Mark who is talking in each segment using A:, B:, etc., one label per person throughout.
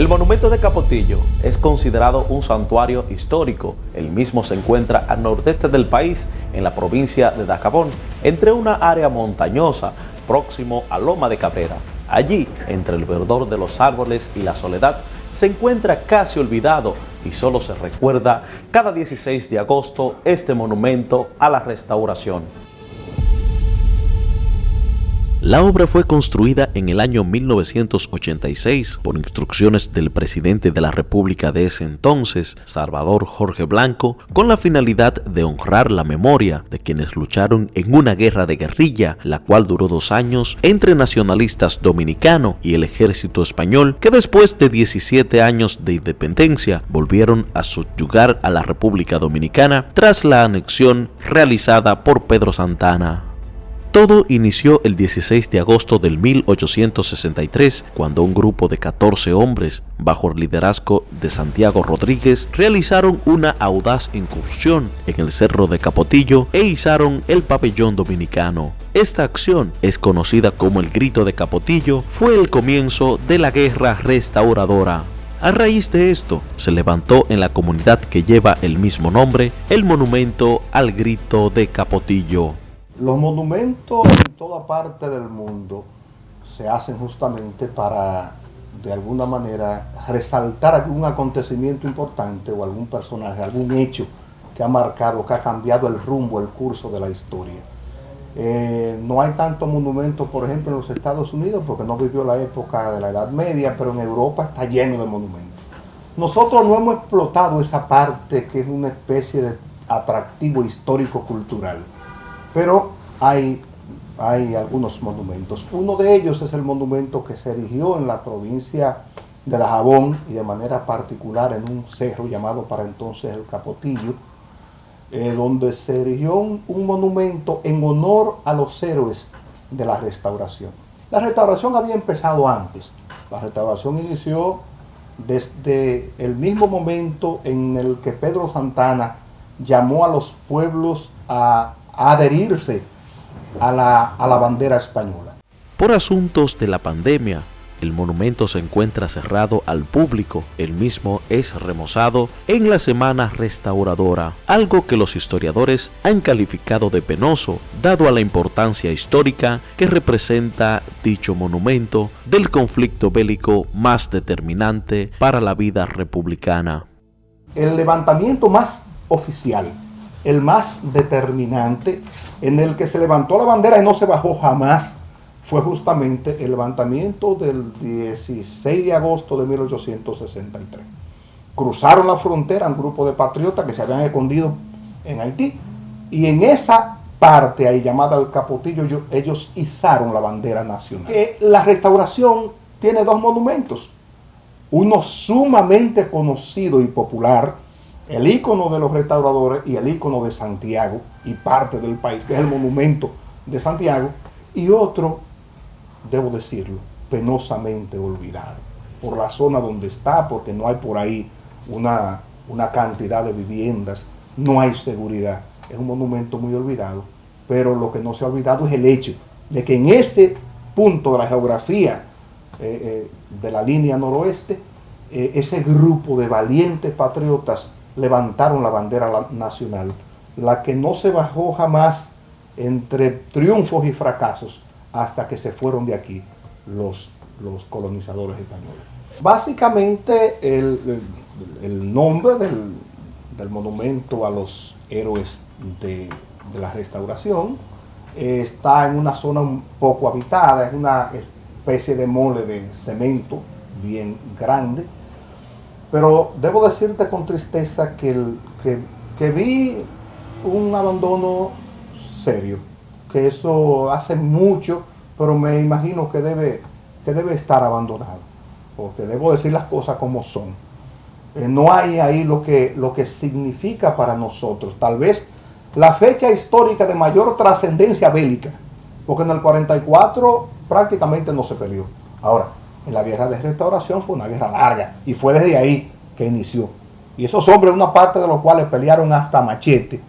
A: El monumento de Capotillo es considerado un santuario histórico. El mismo se encuentra al nordeste del país, en la provincia de Dacabón, entre una área montañosa próximo a Loma de Cabrera. Allí, entre el verdor de los árboles y la soledad, se encuentra casi olvidado y solo se recuerda cada 16 de agosto este monumento a la restauración. La obra fue construida en el año 1986 por instrucciones del presidente de la República de ese entonces, Salvador Jorge Blanco, con la finalidad de honrar la memoria de quienes lucharon en una guerra de guerrilla, la cual duró dos años entre nacionalistas dominicanos y el ejército español, que después de 17 años de independencia volvieron a subyugar a la República Dominicana tras la anexión realizada por Pedro Santana. Todo inició el 16 de agosto del 1863, cuando un grupo de 14 hombres, bajo el liderazgo de Santiago Rodríguez, realizaron una audaz incursión en el Cerro de Capotillo e izaron el pabellón dominicano. Esta acción, es conocida como el Grito de Capotillo, fue el comienzo de la Guerra Restauradora. A raíz de esto, se levantó en la comunidad que lleva el mismo nombre el monumento al Grito de Capotillo.
B: Los monumentos en toda parte del mundo se hacen justamente para, de alguna manera, resaltar algún acontecimiento importante o algún personaje, algún hecho que ha marcado, que ha cambiado el rumbo, el curso de la historia. Eh, no hay tantos monumentos, por ejemplo, en los Estados Unidos, porque no vivió la época de la Edad Media, pero en Europa está lleno de monumentos. Nosotros no hemos explotado esa parte que es una especie de atractivo histórico-cultural. Pero hay, hay algunos monumentos. Uno de ellos es el monumento que se erigió en la provincia de Dajabón y de manera particular en un cerro llamado para entonces el Capotillo, eh, donde se erigió un, un, monumento en honor a los héroes de la restauración. La restauración había empezado antes. La restauración inició desde el mismo momento en el que Pedro Santana llamó a los pueblos a adherirse a la, a la bandera española.
A: Por asuntos de la pandemia, el monumento se encuentra cerrado al público, el mismo es remozado en la Semana Restauradora, algo que los historiadores han calificado de penoso, dado a la importancia histórica que representa dicho monumento del conflicto bélico más determinante para la vida republicana.
B: El levantamiento más oficial el más determinante, en el que se levantó la bandera y no se bajó jamás, fue justamente el levantamiento del 16 de agosto de 1863. Cruzaron la frontera un grupo de patriotas que se habían escondido en Haití y en esa parte ahí llamada el Capotillo ellos izaron la bandera nacional. La restauración tiene dos monumentos, uno sumamente conocido y popular, el ícono de los restauradores y el ícono de Santiago y parte del país, que es el monumento de Santiago, y otro, debo decirlo, penosamente olvidado, por la zona donde está, porque no hay por ahí una, una cantidad de viviendas, no hay seguridad, es un monumento muy olvidado, pero lo que no se ha olvidado es el hecho de que en ese punto de la geografía eh, eh, de la línea noroeste, eh, ese grupo de valientes patriotas levantaron la bandera nacional, la que no se bajó jamás entre triunfos y fracasos hasta que se fueron de aquí los, los colonizadores españoles. Básicamente el, nombre del, monumento a los héroes de, de la restauración eh, está en una zona poco habitada, es una especie de mole de cemento bien grande, pero debo decirte con tristeza que, que, vi un abandono serio, que eso hace mucho, pero me imagino que debe, que debe estar abandonado, porque debo decir las cosas como son. Eh, no hay ahí lo que, lo que significa para nosotros, tal vez la fecha histórica de mayor trascendencia bélica, porque en el 44 prácticamente no se peleó. Ahora, en la guerra de restauración fue una guerra larga y fue desde ahí que inició. Y esos hombres, una parte de los cuales pelearon hasta machete,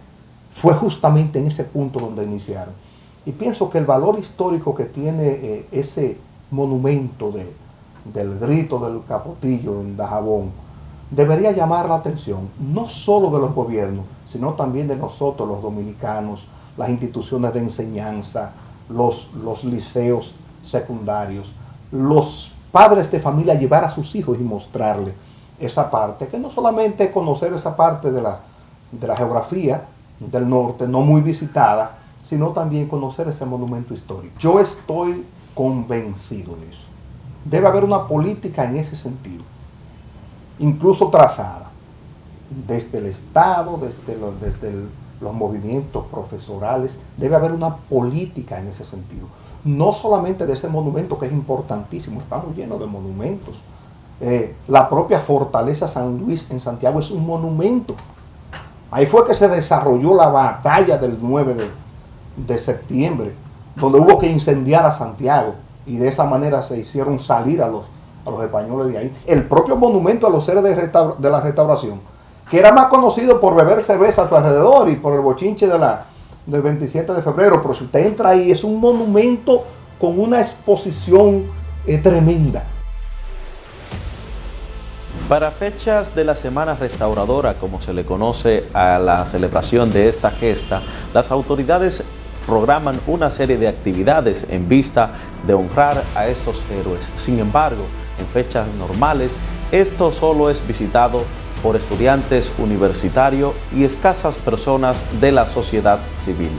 B: fue justamente en ese punto donde iniciaron. Y pienso que el valor histórico que tiene eh, ese monumento de, del grito del capotillo en Dajabón, debería llamar la atención no solo de los gobiernos, sino también de nosotros los dominicanos, las instituciones de enseñanza, los, los liceos secundarios, los padres de familia llevar a sus hijos y mostrarles esa parte, que no solamente conocer esa parte de la, de la geografía del norte, no muy visitada, sino también conocer ese monumento histórico. Yo estoy convencido de eso. Debe haber una política en ese sentido, incluso trazada, desde el Estado, desde los, desde los movimientos profesorales, debe haber una política en ese sentido. No solamente de ese monumento que es importantísimo, estamos llenos de monumentos. Eh, la propia fortaleza San Luis en Santiago es un monumento. Ahí fue que se desarrolló la batalla del 9 de, de septiembre, donde hubo que incendiar a Santiago y de esa manera se hicieron salir a los, a los españoles de ahí. El propio monumento a los seres de, de la restauración, que era más conocido por beber cerveza a su alrededor y por el bochinche de la, del 27 de febrero, pero si usted entra ahí es un monumento con una exposición eh, tremenda.
A: Para fechas de la Semana Restauradora, como se le conoce a la celebración de esta gesta, las autoridades programan una serie de actividades en vista de honrar a estos héroes. Sin embargo, en fechas normales, esto solo es visitado por estudiantes universitarios y escasas personas de la sociedad civil.